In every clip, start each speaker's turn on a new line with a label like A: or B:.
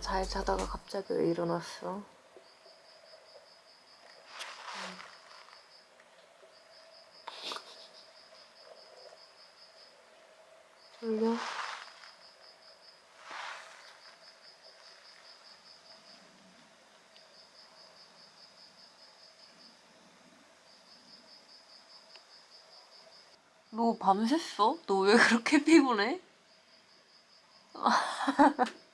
A: 자다가 갑자기 왜 일어났어? 졸려? 너 밤샜어? 너 왜 그렇게 피곤해?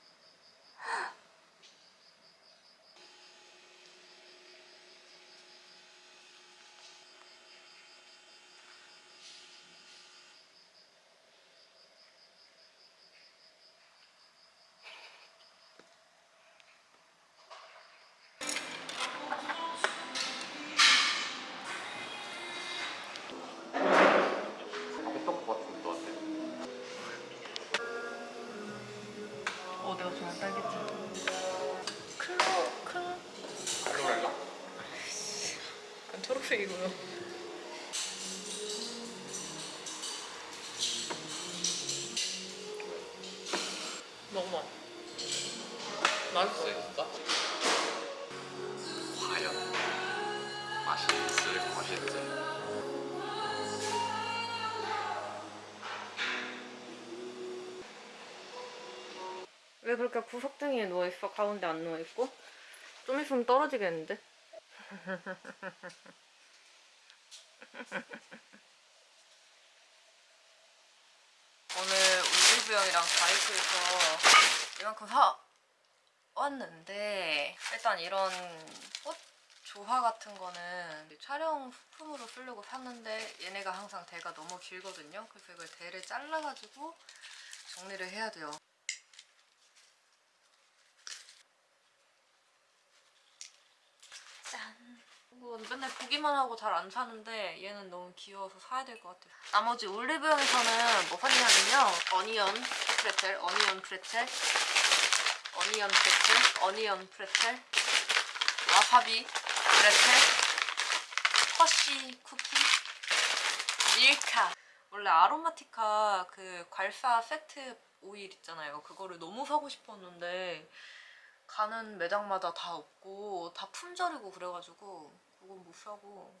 A: 내가 좋아하는 딸기잼 클로 클로
B: 클로랄라?
A: 약간 초록색이고요 먹어봐 맛있어
B: 진짜?
A: 왜 그렇게 구석탱이에 누워있어? 가운데 안 누워있고? 좀 있으면 떨어지겠는데? 오늘 올리브영이랑 바이크에서 이만큼 사 왔는데 일단 이런 꽃 조화 같은 거는 촬영 소품으로 쓰려고 샀는데 얘네가 항상 대가 너무 길거든요. 그래서 이걸 대를 잘라가지고 정리를 해야 돼요. 뭐 맨날 보기만 하고 잘 안 사는데 얘는 너무 귀여워서 사야 될 것 같아요. 나머지 올리브영에서는 뭐 샀냐면요. onion 프레첼, onion 프레첼, onion 프레첼, onion 프레첼, 와사비 프레첼, 허쉬 쿠키, 밀카. 원래 아로마티카 그 괄사 세트 오일 있잖아요. 그거를 너무 사고 싶었는데 가는 매장마다 다 없고 다 품절이고 그래가지고 그건 못 사고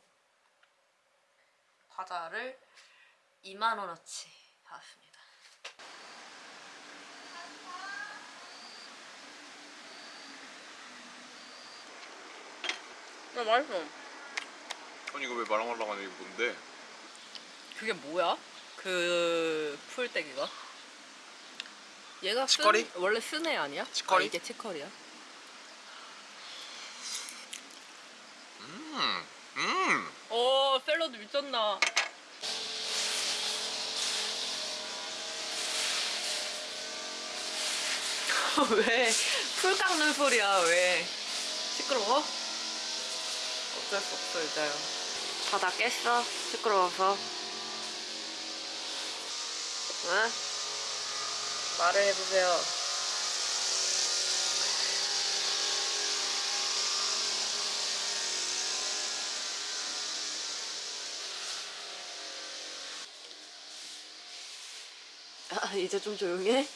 A: 과자를 2만원어치 사왔습니다 나 맛있어
B: 아니 이거 왜 말랑말랑하니 이게 뭔데?
A: 그게 뭐야? 그 풀떼기가? 얘가 쓴-
B: 치커리?
A: 원래 쓴애 아니야?
B: 치커리?
A: 아, 이게 치커리야?
B: 음, 음.
A: 오 샐러드 미쳤나 왜? 풀 깎는 소리야 왜? 시끄러워? 어쩔 수 없어 여자요 자다 깼어? 시끄러워서 응? 말을 해보세요 아, 이제 좀 조용해?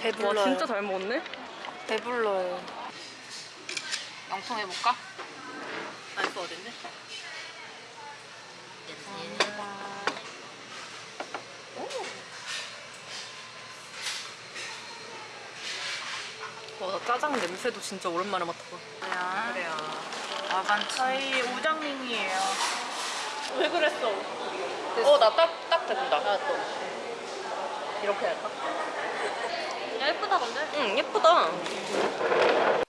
A: 배불러요. 와 진짜 잘 먹었네? 배불러요. 영통 해볼까? 알수 어딨네? 와 짜장 냄새도 진짜 오랜만에 맡아봐. 그래요. 와반
C: 저희 우정님이에요.
A: 왜 그랬어? 어, 나 딱, 딱 된다. 나 또. 이렇게 할까? 야, 예쁘다, 근데? 응, 예쁘다.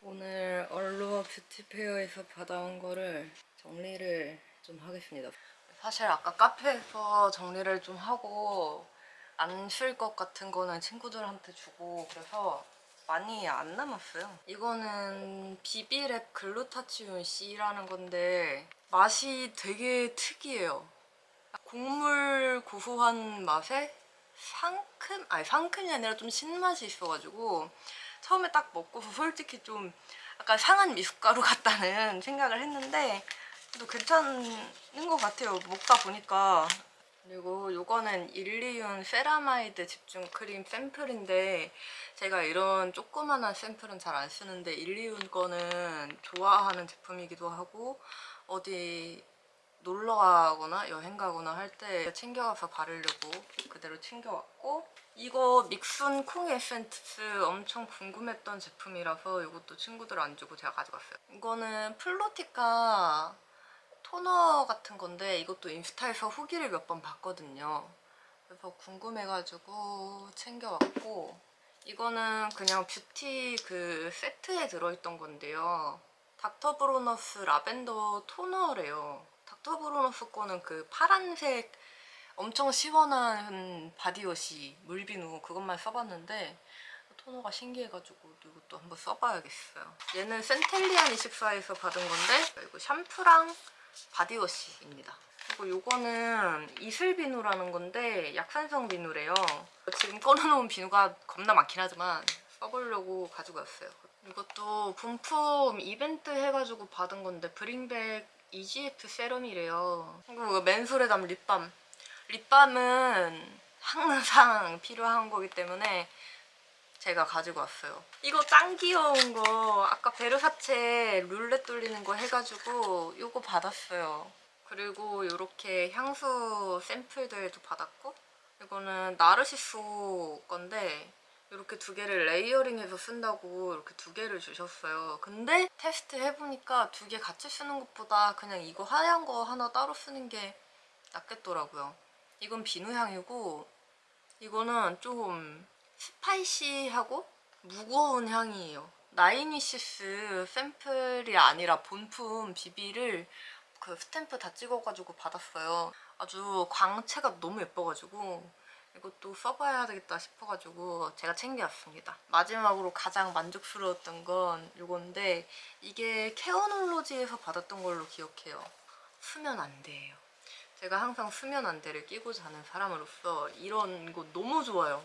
A: 오늘 얼루어 뷰티페어에서 받아온 거를 정리를 좀 하겠습니다. 사실 아까 카페에서 정리를 좀 하고 안 쉴 것 같은 거는 친구들한테 주고 그래서 많이 안 남았어요. 이거는 비비랩 글루타치온 C라는 건데 맛이 되게 특이해요. 곡물 고소한 맛에 상큼? 아니 상큼이 아니라 좀 신맛이 있어가지고 처음에 딱 먹고서 솔직히 좀 약간 상한 미숫가루 같다는 생각을 했는데 또 괜찮은 것 같아요. 먹다 보니까. 요거는 일리윤 세라마이드 집중 크림 샘플인데 제가 이런 조그만한 샘플은 잘 안 쓰는데 일리윤 거는 좋아하는 제품이기도 하고 어디 놀러 가거나 여행 가거나 할 때 챙겨와서 바르려고 그대로 챙겨왔고 이거 믹순 콩 에센스 엄청 궁금했던 제품이라서 이것도 친구들 안 주고 제가 가져갔어요. 이거는 플로티카 토너 같은 건데 이것도 인스타에서 후기를 몇 번 봤거든요. 그래서 궁금해가지고 챙겨왔고 이거는 그냥 뷰티 그 세트에 들어있던 건데요. 닥터브로너스 라벤더 토너래요. 닥터브로너스 거는 그 파란색 엄청 시원한 바디워시 물비누 그것만 써봤는데 토너가 신기해가지고 이것도 한번 써봐야겠어요. 얘는 센텔리안 24에서 받은 건데 이거 샴푸랑 바디워시입니다. 그리고 요거는 이슬 비누라는 건데 약산성 비누래요. 지금 꺼내놓은 비누가 겁나 많긴 하지만 써보려고 가지고 왔어요. 이것도 본품 이벤트 해가지고 받은 건데 브링백 EGF 세럼이래요. 그리고 멘소래담 립밤. 립밤은 항상 필요한 거기 때문에 제가 가지고 왔어요. 이거 짱 귀여운 거 아까 베르사체 룰렛 돌리는 거 해가지고 이거 받았어요. 그리고 이렇게 향수 샘플들도 받았고 이거는 나르시소 건데 이렇게 두 개를 layering해서 쓴다고 이렇게 두 개를 주셨어요. 근데 테스트 해보니까 두 개 같이 쓰는 것보다 그냥 이거 하얀 거 하나 따로 쓰는 게 낫겠더라고요. 이건 비누향이고 이거는 좀 spicy하고 무거운 향이에요. 나이니시스 샘플이 아니라 본품 BB를 그 스탬프 다 찍어가지고 받았어요. 아주 광채가 너무 예뻐가지고 이것도 써봐야 되겠다 싶어가지고 제가 챙겨왔습니다. 마지막으로 가장 만족스러웠던 건 이건데 이게 케어놀로지에서 받았던 걸로 기억해요. 수면 안대예요. 제가 항상 수면 안대를 끼고 자는 사람으로서 이런 거 너무 좋아요.